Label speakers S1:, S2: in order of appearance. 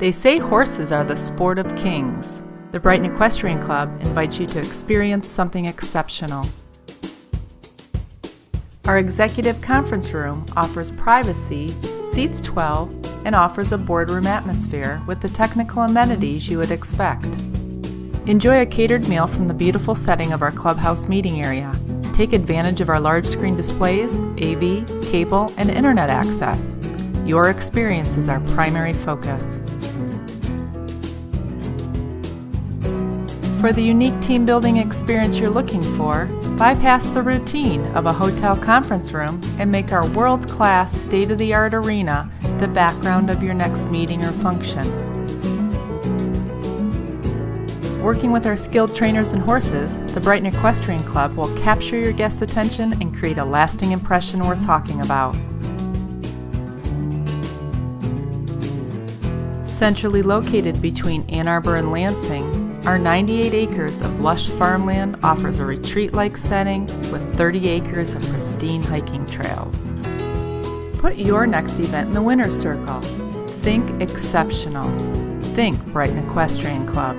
S1: They say horses are the sport of kings. The Brighton Equestrian Club invites you to experience something exceptional. Our executive conference room offers privacy, seats 12, and offers a boardroom atmosphere with the technical amenities you would expect. Enjoy a catered meal from the beautiful setting of our clubhouse meeting area. Take advantage of our large screen displays, AV, cable, and internet access. Your experience is our primary focus. For the unique team building experience you're looking for, bypass the routine of a hotel conference room and make our world-class, state-of-the-art arena the background of your next meeting or function. Working with our skilled trainers and horses, the Brighton Equestrian Club will capture your guests' attention and create a lasting impression worth talking about. Centrally located between Ann Arbor and Lansing, our 98 acres of lush farmland offers a retreat-like setting with 30 acres of pristine hiking trails. Put your next event in the winner's circle. Think exceptional. Think Brighton Equestrian Club.